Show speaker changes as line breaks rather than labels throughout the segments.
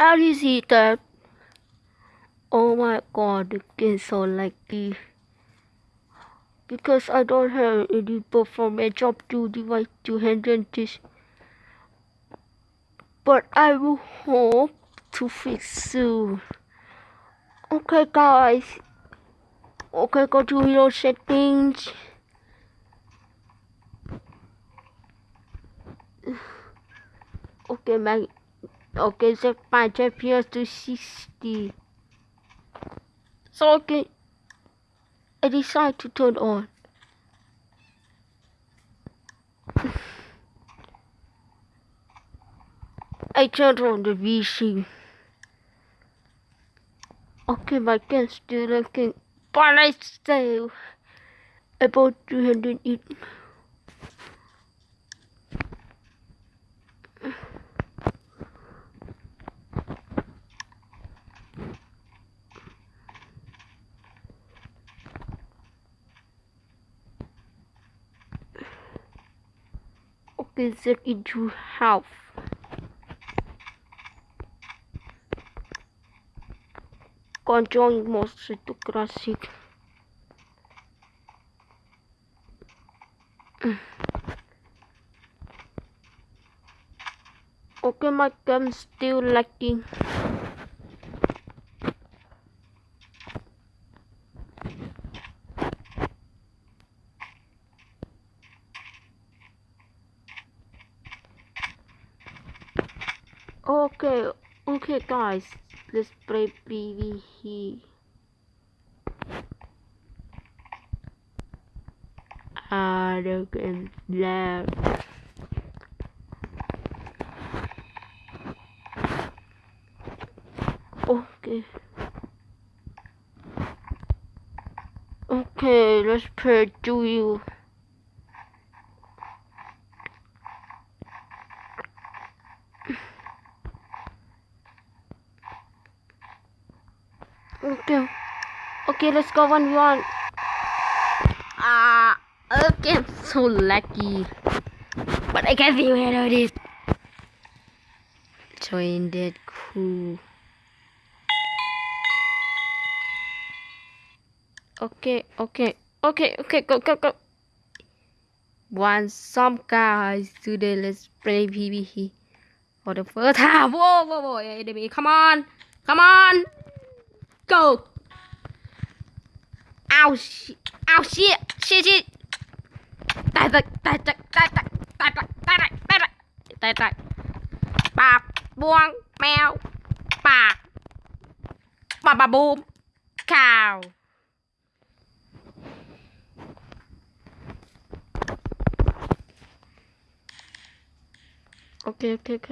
How do you see that? Oh my god, the game so laggy. Because I don't have any performance up to device 200 But I will hope to fix soon. Okay guys. Okay, go to your settings. Okay, my okay, set my FPS to 60. So okay, I decide to turn on. I turned on the VC. Okay, my game still looking, but I still about 208. Set into half. Control most classic. Okay, my cam still lagging. Okay, okay guys, let's play PvE. Arrogant left. Okay. Okay, let's play do you. Okay. Okay, let's go one one. Ah, okay, I'm so lucky. But I can't see where it is. Join that cool. Okay, okay, okay, okay, go, go, go. Want some guys today? Let's play PvP for the first time. Whoa, whoa, whoa, enemy! Come on, come on, go. ao ao xia xia xia tài tài tài tài tài tài tài tài tài tài tài tài tài tài bà buông mèo. Bà bà bà bùm. Cow ok ok ok.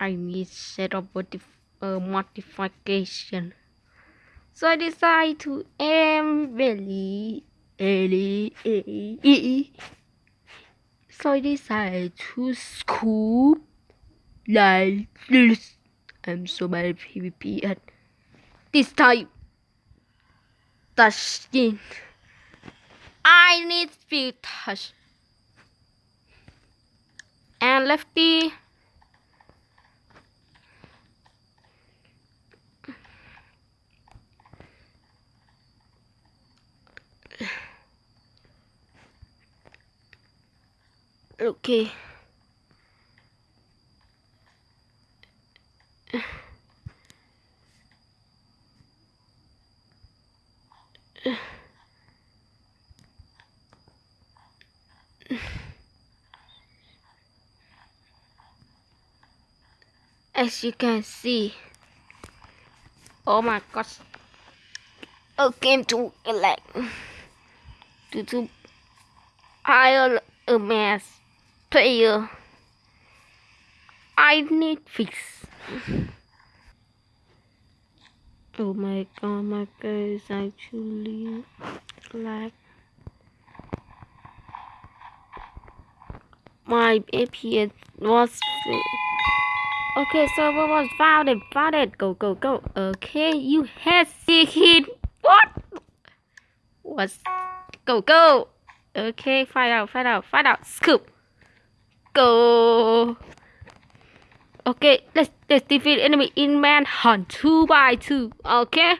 I need set up modif uh, modification. So I decide to aim really early. So I decide to scoop like this. I'm so bad at PvP at this time. The skin. I need speed touch and lefty Okay. as you can see. Oh my gosh. I came to like to, to I a mess player I need fix oh my god my guy is actually like my APS was Okay, server was found it? Found it. Go, go, go. Okay, you had secret. What? What's... Go, go. Okay, find out, find out, find out. Scoop. Go. Okay, let's let's defeat enemy in manhunt two by two. Okay.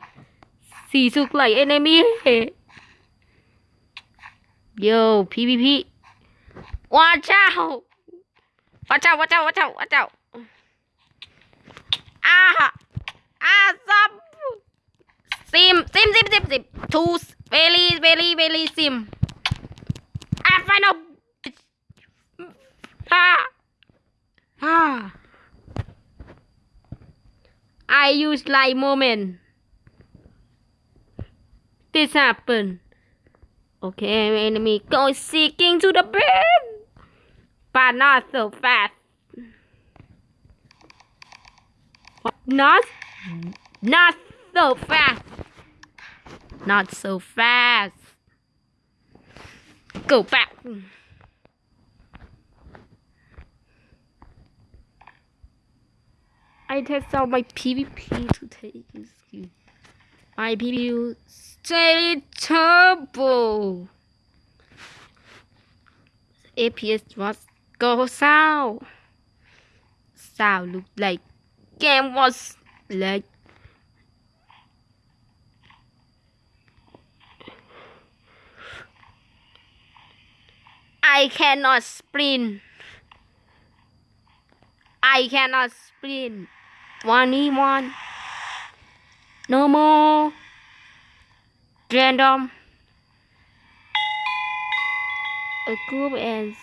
See look like enemy. Yo, PvP. Watch out! Watch out! Watch out! Watch out! Watch out! Ah! Ah! Sim! Sim! Sim! Sim! Sim! Two very very very sim. Ah! Final. Ah! Ah! I use like moment. This happened. Okay, enemy going seeking to the bed, but not so fast. Not, not so fast. Not so fast. Go back. I test out my PvP to take. My PvP stay turbo. APS was go south. South look like game was like I cannot sprint. I cannot sprint. One e one. No more. Random. A group and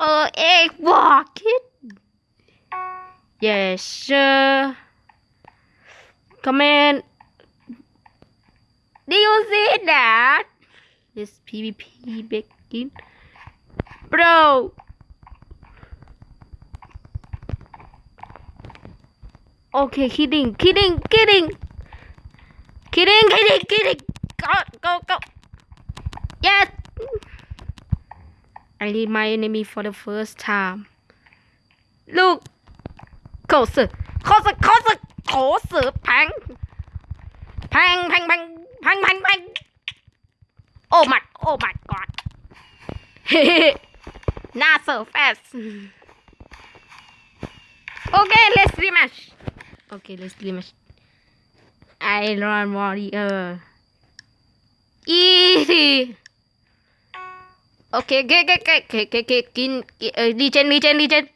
uh, uh egg rocket. Yes, sir. Command. Do you see that? This PvP begin. Bro. Okay, kidding, kidding, kidding. Kidding, kidding, kidding. Go, go, go. Yes. I need my enemy for the first time. Look. Closer, closer, closer, closer. Bang. Bang, bang, bang, bang, bang, bang. Oh my, oh my god. Not so fast. Okay, let's rematch. Okay, let's rematch. Iron Warrior. Easy. Okay, okay, okay, okay, okay, okay, okay. Kin, uh, regen, regen, regen.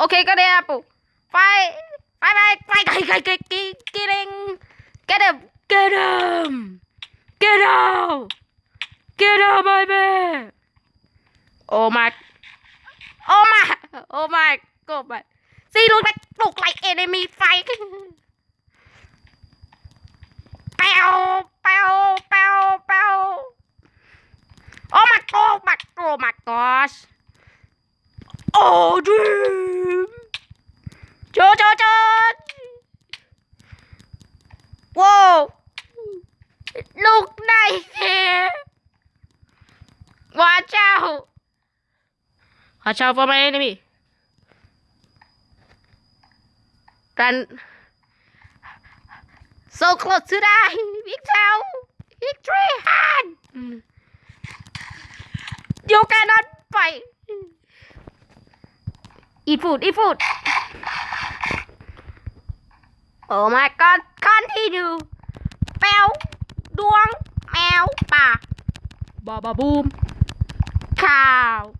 Okay, got the apple. Fight, fight, fight, fight, fight, fight, get, get him, get him, get him, get him, get him, baby. Oh my, oh my, oh my, oh my. They look like, look like enemy fight. Pow, pow, pow, pow. Oh my, god, my, oh my gosh. Oh, dream. Cho, cho, cho. Whoa. Look nice here. Watch out. Watch out for my enemy. Run. So close to die. Victor. Victory hand. You cannot fight. Eat food, eat food. Oh my god, continue. Béo, đuông, mèo, bà. Bà bà boom. Cow.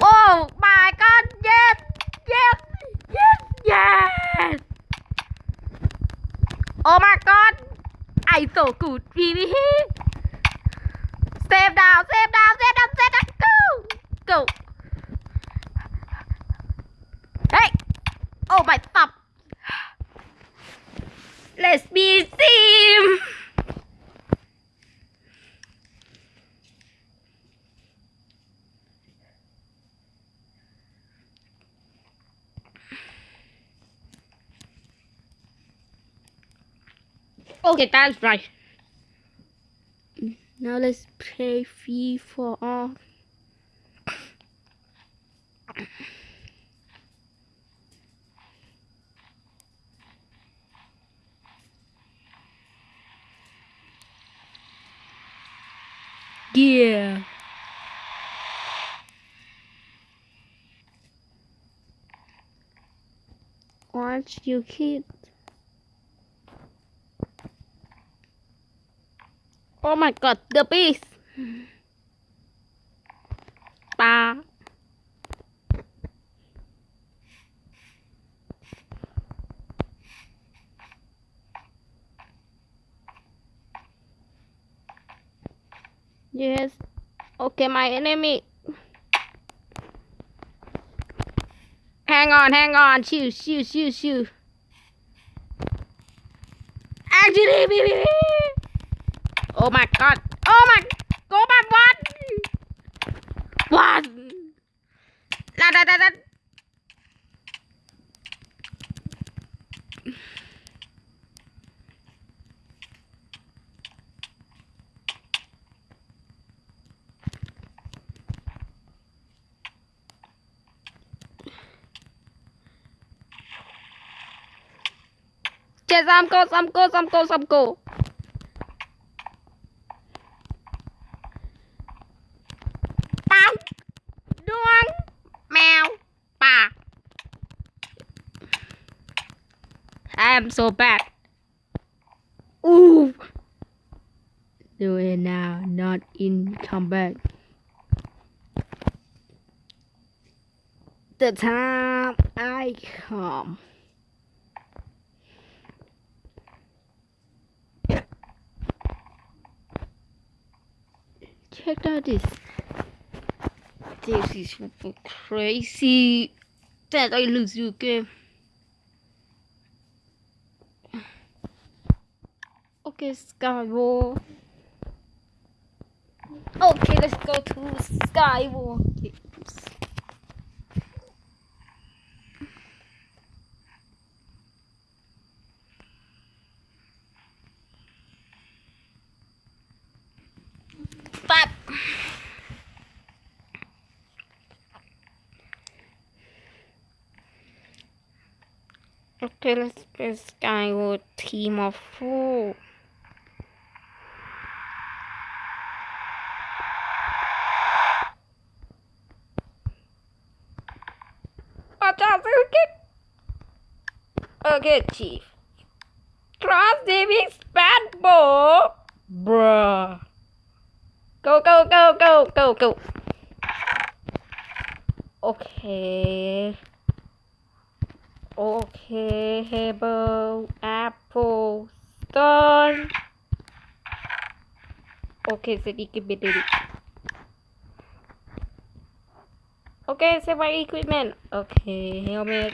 Oh my god, yes, yes, yes. Oh my god. I so good, PvP. Save down, save down, save down, save down. Go, go. Okay, that's right. Now let's play free for all. Yeah. Watch you kids. Oh my god, the beast. Ba. Yes. Okay, my enemy. Hang on, hang on. Shoot, shoot, shoot, shoot. Actually, oh my god. Oh my. Go back, one, one, La da da da. Chết giam cô, giam cô, giam cô, giam cô. I'm so bad. Ooh. Do it now, not in combat. The time I come. check out this. This is crazy that I lose you game. Skywar. Okay, let's go to. But Okay, let's play SkyWars Team of Four. Watch out, okay. Okay, Chief. Cross Davis bad boy. Bruh. Go, go, go, go, go, go. Okay. Okay, Hebel, Apple, Stone. Okay, sedikit berdiri. Okay, sewa equipment. Okay, helmet.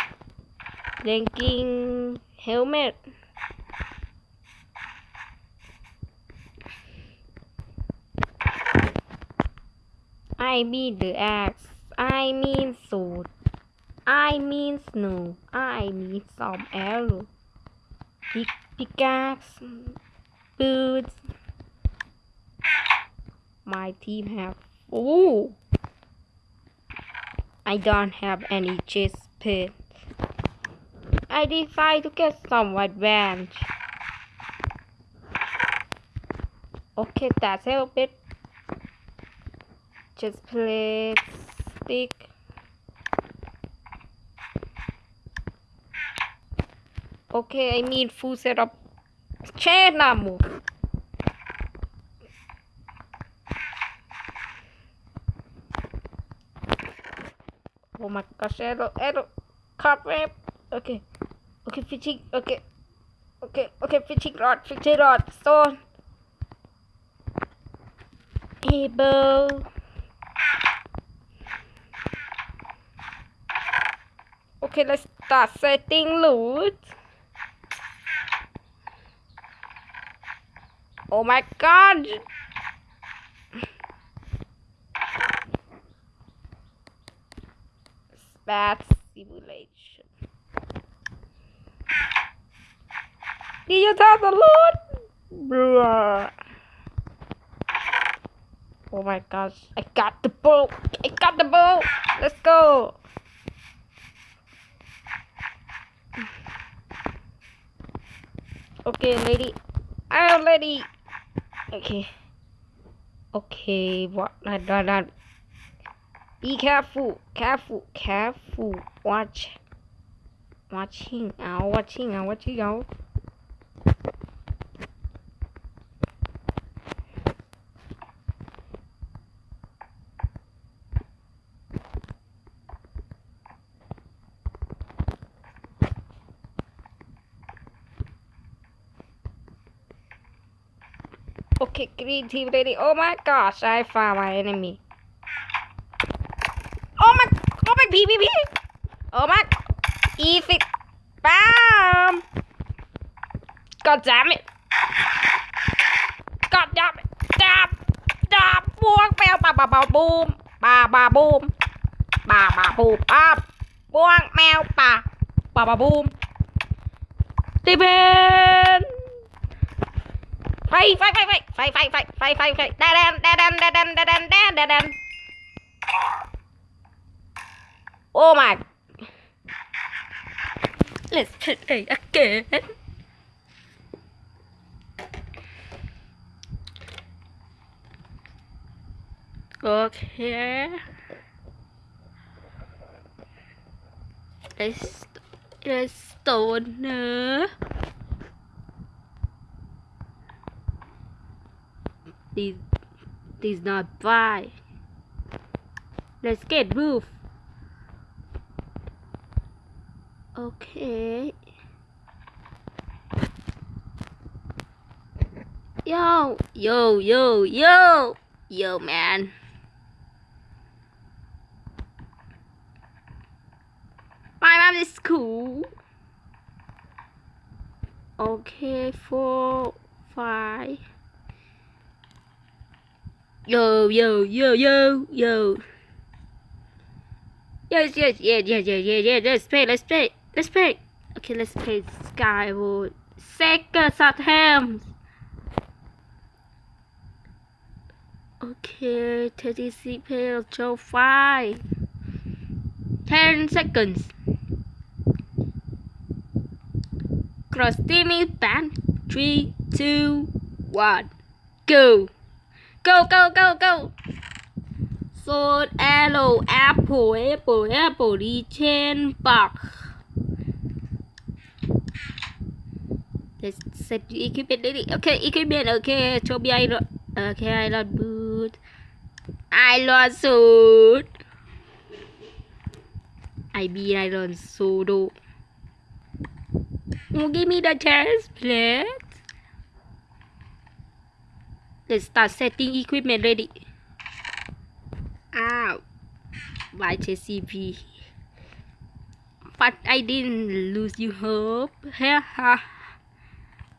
Ranking helmet. I mean the axe. I mean sword. I mean snow. I mean some arrow. Pick pickaxe. Boots. My team have. Oh! I don't have any chest pit. I decide to get some advantage. Okay, that's help bit. Just play stick. Okay, I need full setup. Chair now move. My gosh, arrow, arrow, cobweb. Okay, okay, fishing. Okay, okay, okay, fishing rod, fishing rod, stone. Able. Okay, let's start setting loot. Oh my god! Bad simulation. Did you tell the loot? Bruh. Oh my gosh, I got the bow! I got the bow! Let's go! Okay, lady. I'm lady. Okay. Okay, what? Not, not. Be careful, careful, careful. Watch. Watching out, watching out, watching out. Okay, green team lady. Oh my gosh, I found my enemy. beep beep beep. Oh my, if it, bam. God damn it. God damn it. Damn, damn. Buông mèo ba ba bà boom, ba ba boom, ba ba boom. À, buông mèo ba, ba ba boom. Tiếp bên. Phay phay phay phay phay phay phay phay phay. Đen đen đen đen đen đen đen đen đen đen. Oh my. Let's play again. Okay. Let's, let's stoner. These, these not buy. Let's get roof. Okay. Yo, yo, yo, yo, yo, man. My mom is cool. Okay, four, five. Yo, yo, yo, yo, yo. Yes, yes, yes, yes, yes, yes, yes. Let's play, let's play, let's play. Okay, let's play SkyWars. Sega Southampton. Okay, 36 players, show 5. 10 seconds. Cross teaming ban. 3, 2, 1. Go. Go, go, go, go. Sword, arrow, apple, apple, apple, chain, box. Let's set the equipment ready. Okay, equipment, okay. cho me iron. Okay, iron boot. Iron suit. I be iron solo. Oh, give me the chance, please. Let's start setting equipment ready. Ow. By JCP. But I didn't lose you hope. Ha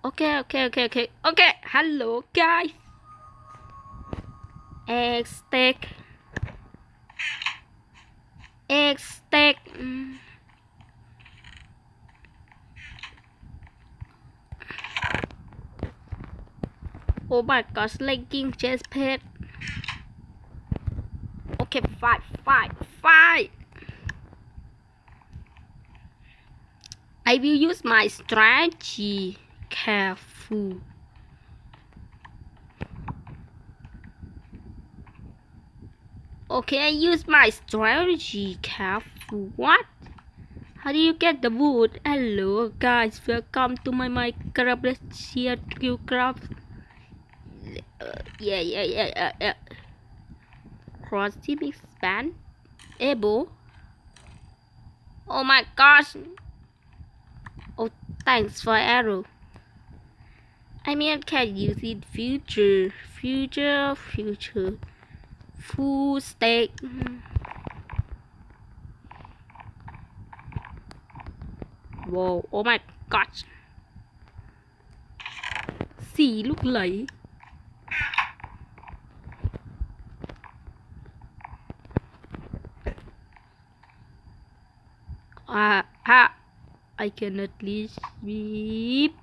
Okay, okay, okay, okay. Okay, hello guys. X-Tech. X-Tech. Mm. Oh my gosh, legging chest pad. Okay, fight, fight, fight. I will use my strategy. Careful. Okay, I use my strategy. Careful. What? How do you get the wood? Hello guys, welcome to my Minecraft. Let's. Uh, yeah, yeah, yeah, yeah, yeah. Cross team expand. Able. Oh my gosh. Oh, thanks for arrow. I mean, I can use it future, future, future, full stack. Mm-hmm. Whoa! Oh my gosh! See, look like. Ah, ah, I cannot sleep.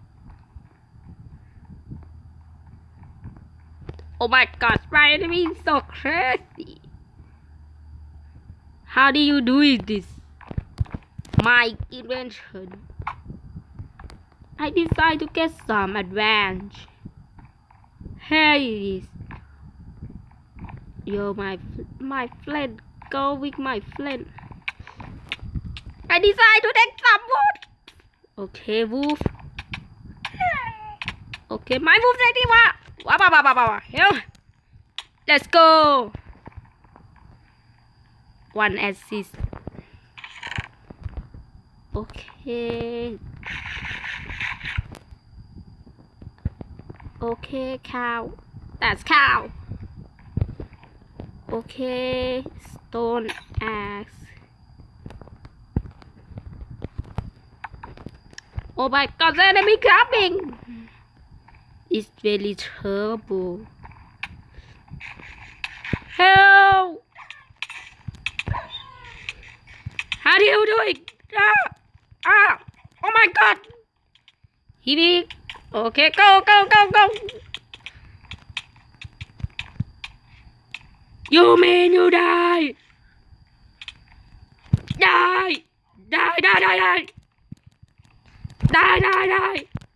Oh my gosh, my enemy is so crazy. How do you do this? My invention. I decide to get some advantage. Here it is. Yo, my my friend, go with my friend. I decide to take some wood. Okay, wolf. Okay, my wolf ready. Wow, Here. Let's go. One assist. Okay. Okay, cow. That's cow. Okay, stone axe. Oh my god, the enemy coming! It's really terrible. Help! How are you doing? Ah! Ah! Oh my god! Hibby! Okay, go, go, go, go! You mean you die? Die! Die, die, die, die! Die, die, die!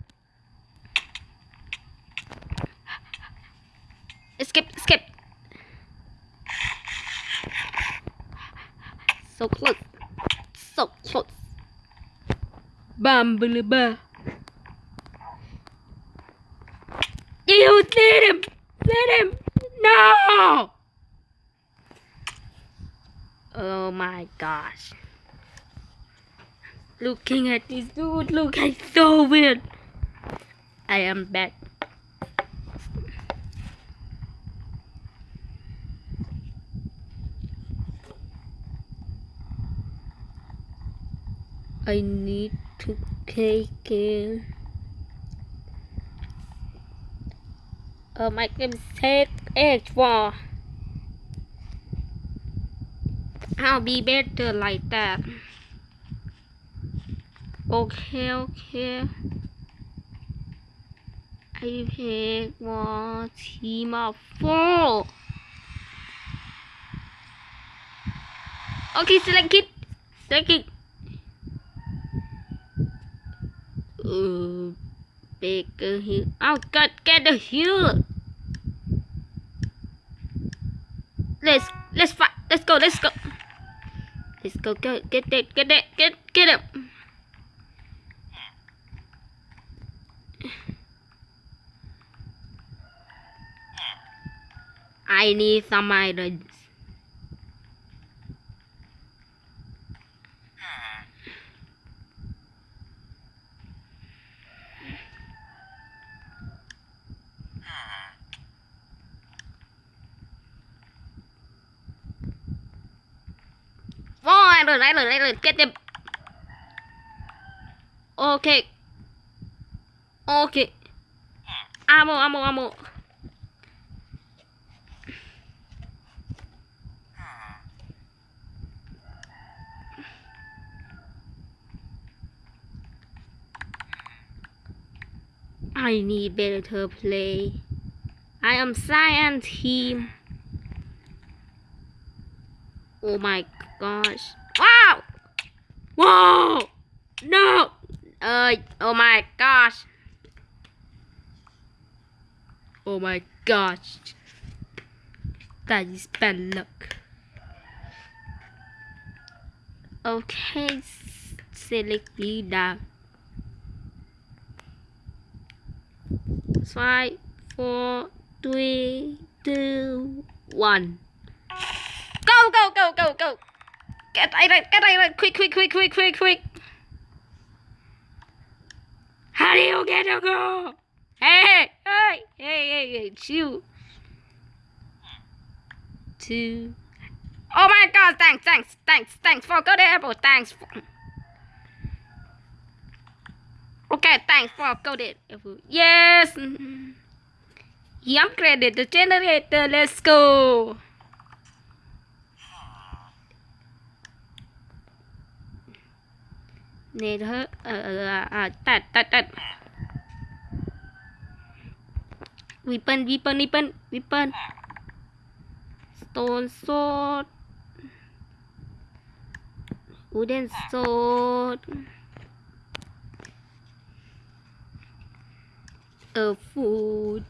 Escape, escape! So close. So close. Bumblebee. You let him! Let him! No! Oh my gosh. Looking at this dude look like so weird. I am back. I need to take it. Oh my H for. I'll be better like that. Okay, okay. I pick one team of four. Okay, select it. Select it. Uh, bigger hill. Oh God, get the hill. Let's let's fight. Let's go. Let's go. Let's go. Go get it. Get it. Get get it. I need some items. Rồi, rồi, rồi, get them. Okay. Okay. Ammo, ammo, ammo. I need better play. I am science team. Oh my gosh. Whoa! No! Uh, oh my gosh. Oh my gosh. That is bad luck. Okay, select me down. Five, four, three, two, one. Go, go, go, go, go. Get iron, get iron. Quick, quick, quick, quick, quick, quick. How do you get to go? Hey, hey, hey, hey, hey, chill. Two. Oh my god, thanks, thanks, thanks, thanks for good apple. Thanks. For... Okay, thanks for good apple. Yes. He upgraded the generator. Let's go. เนเธอเออเออ่าตัดตัดตัดวิปเปิลวิปเปิลวิปเปิลวิปเปิลสโตนโซดวูเดนโซดเออฟูด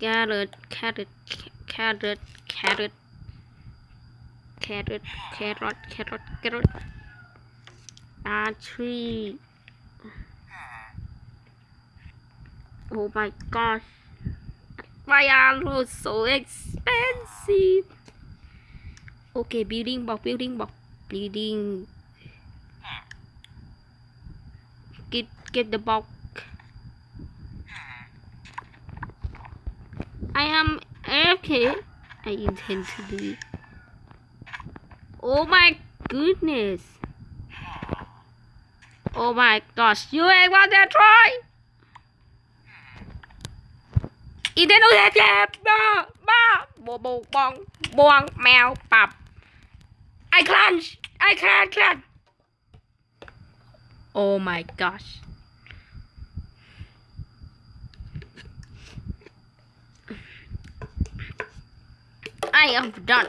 แครอทแครอทแครอทแครอทแครอทแครอทแครอทแครอท Ah, carrot archery hmm. oh my gosh. Why are those so expensive? Okay building block building block building. Hmm. Get get the block. Hmm. I am AFK. I intend to be. Oh my goodness. Oh my gosh, you ain't want that try! Idenu hết chết! Ba! Ba! Bồ bồ bong! Bong! Mèo! pop. I clench! I can't clench! Oh my gosh! I am done.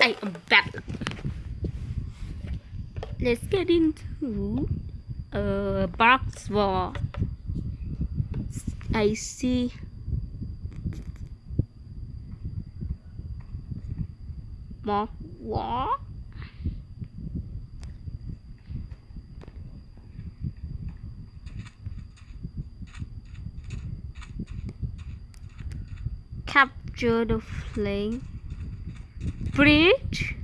I am back. Let's get into uh box wall. I see more war. Capture the flame. Bridge.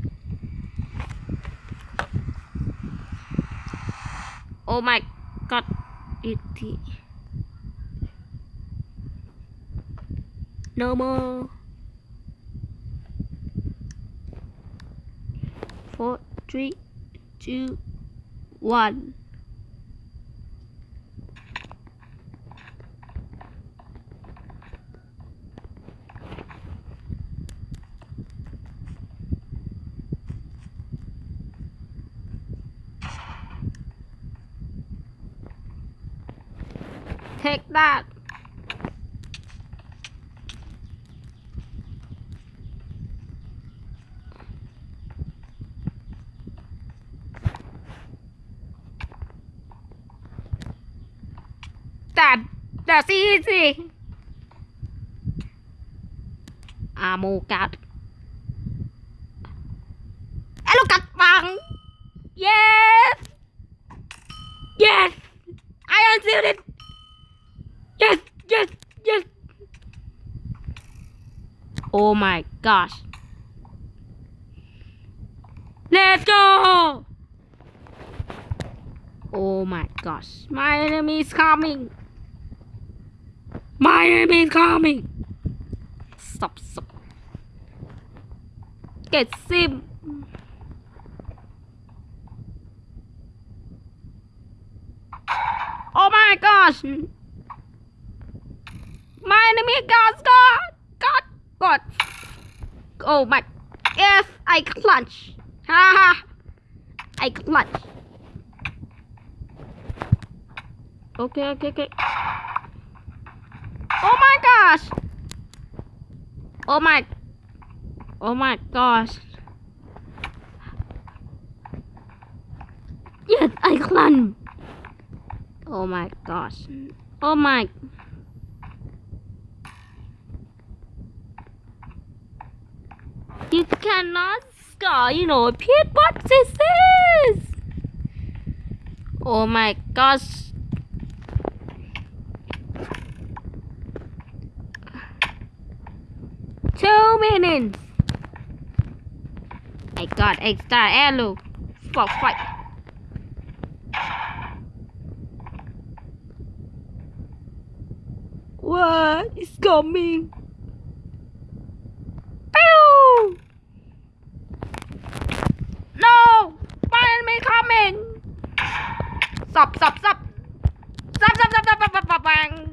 Oh my god, it no more. Four, three, two, one. That. That that's easy. Ammo card. Alo cạch bằng. Yes. Yes. I unsealed it. Oh my gosh. Let's go. Oh my gosh. My enemy is coming. My enemy is coming. Stop, stop. Get sim. Oh my gosh. My enemy got God, God, God. Oh my. Yes, I clutch. Ha ha. I clutch. Okay, okay, okay. Oh my gosh. Oh my. Oh my gosh. Yes, I clutch. Oh my gosh. Oh my. Score, you know, Pete, what is this? Oh my gosh. Two minutes. I got extra arrow for fight. What is coming? Pew! No! My enemy coming! Stop, stop, stop! Stop, stop, stop, stop, stop, stop, stop, bang!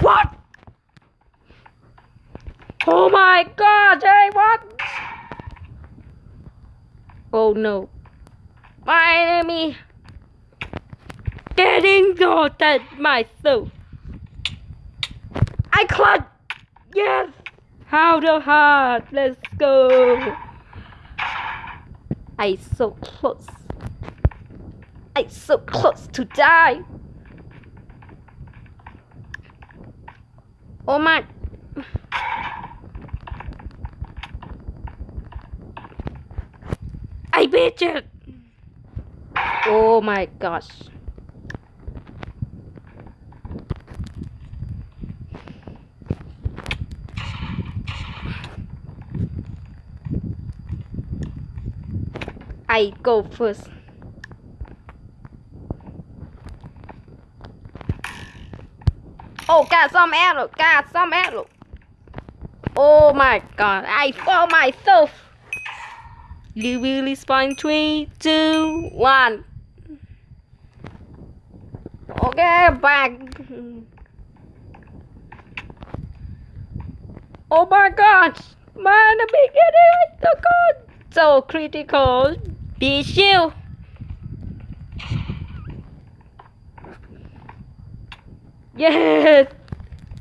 What? Oh my god, hey, what? Oh no. My enemy getting at myself. I clutch. Yes. How the heart. Let's go. I so close. I so close to die. Oh my. I beat it. Oh my gosh. I go first. Oh, got some arrow, got some arrow. Oh my god, I fall myself. You will respawn three, two, one. Okay, back. Oh my god, man, the beginning is so good. So critical. Be shield. Yes.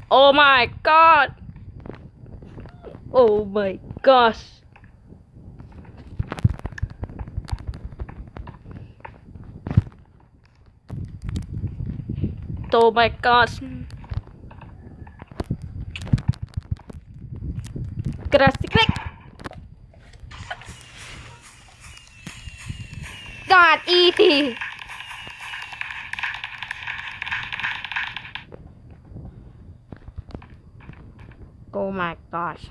Oh my god. Oh my gosh. Oh my gosh. Gracias. God, easy. Oh my gosh.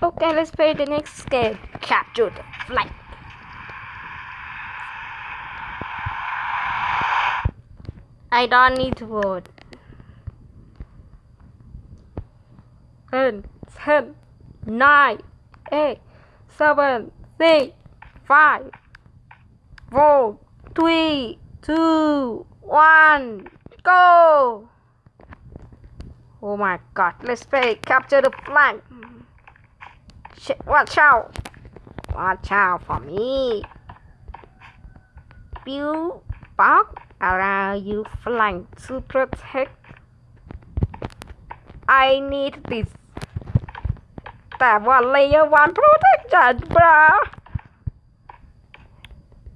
Okay, let's play the next game. Capture the flag. I don't need to vote. Ten, nine, eight, seven, six, five, four, three, two, one, go! Oh my god, let's play capture the flag. Watch out! Watch out for me! Build box around you flank to protect. I need this. แต่ว่า layer one protection bra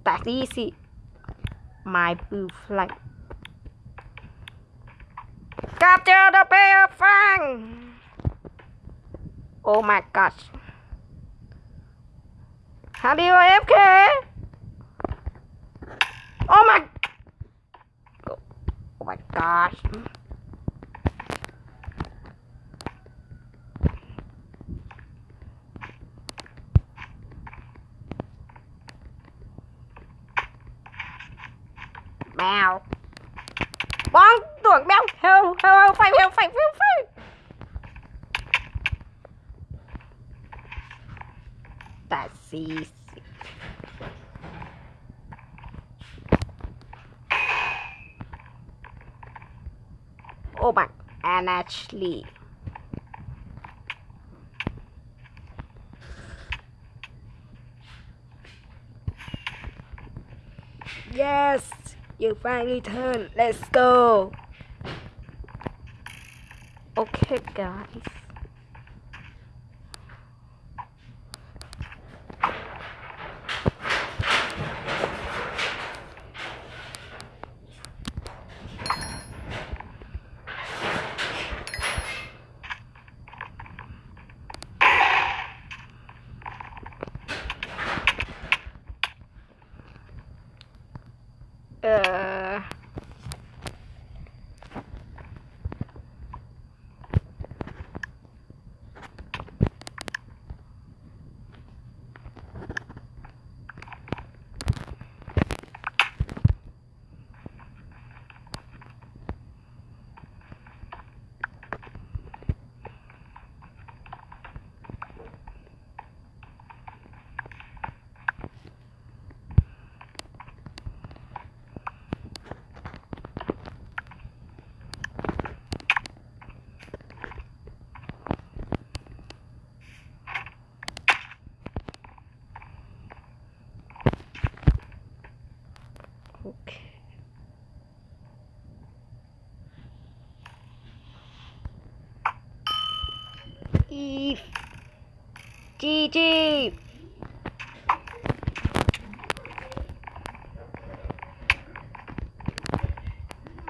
That's easy my blue flag capture the bear fang oh my gosh how do you AFK oh my oh my gosh Mèo bón tuột béo heo heo heo phải heo phải heo phải That's easy. Oh my, and actually. Yes, you finally turn. Let's go. Okay, guys.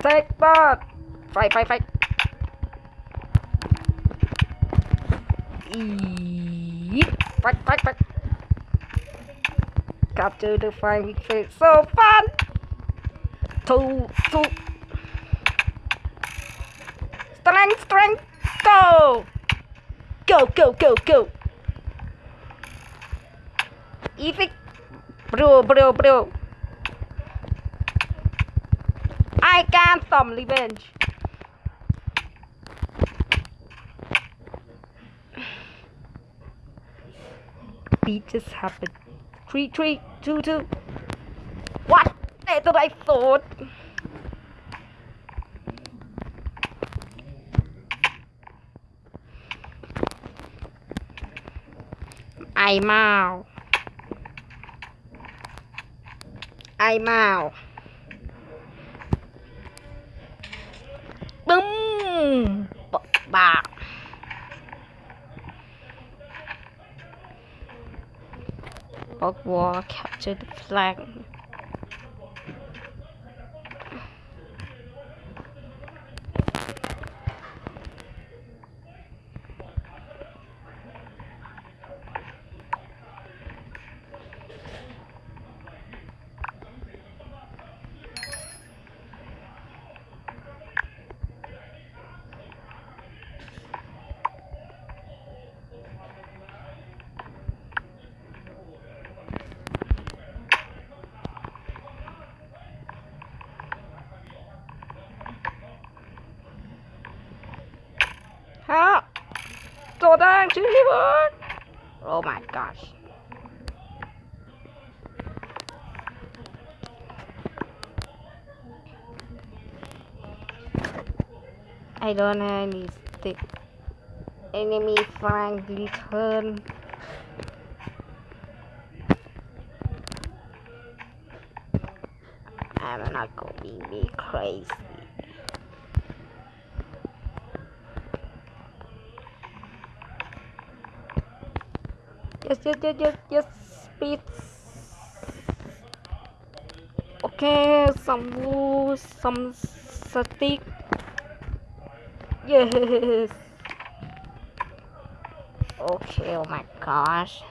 Take that! Fight, fight, fight! Yeet. Fight, fight, fight! Capture the flying face. So fun! Two, two. Strength, strength, go! Go, go, go, go! Easy! Bro, bro, bro! I got some revenge. It just happened. Three, three, two, two. What? That's what I thought. I'm out. I'm out. ปึ้มบากบอกว่า capture the flag. I don't have any stick. Enemy flank return. I'm not going to be crazy. Yes, yes, yes, yes, yes, speed. Okay, some wood, some stick. Yes. Okay, oh my gosh.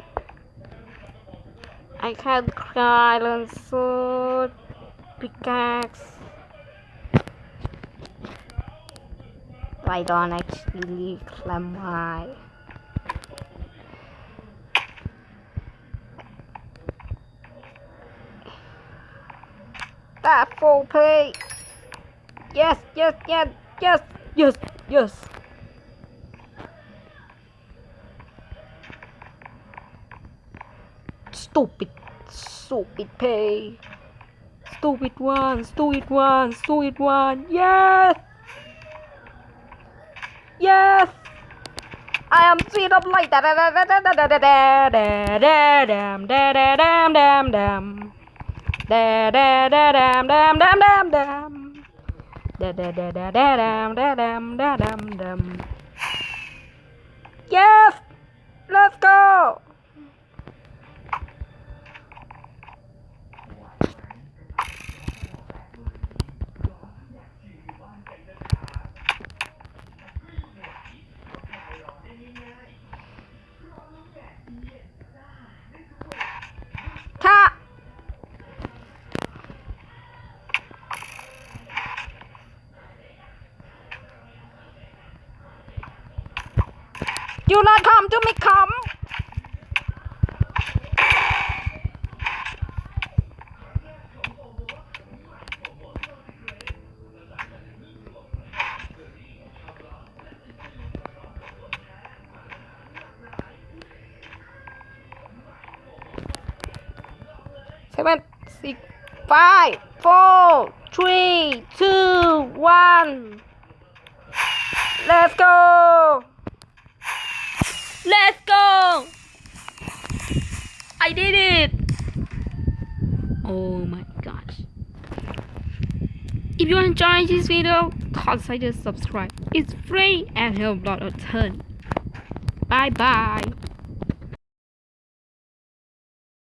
I can't cry and sword, pickaxe. I don't actually climb high. That full play. Yes, yes, yes, yes, yes, yes. Stupid, stupid pay. Stupid one, stupid one, stupid one. Yes! Yes! I am sweet of light. Da da da da da da da da da da dam da da dam dam dam. Da da da dam dam dam dam dam. Da da da da da dam da dam da dam dam. Yes! Let's go! Do not come to me, come! Seven, six, five, four, three, two, one. Let's go! Let's go! I did it! Oh my gosh. If you enjoyed this video, consider subscribe. It's free and help a lot a ton. Bye bye.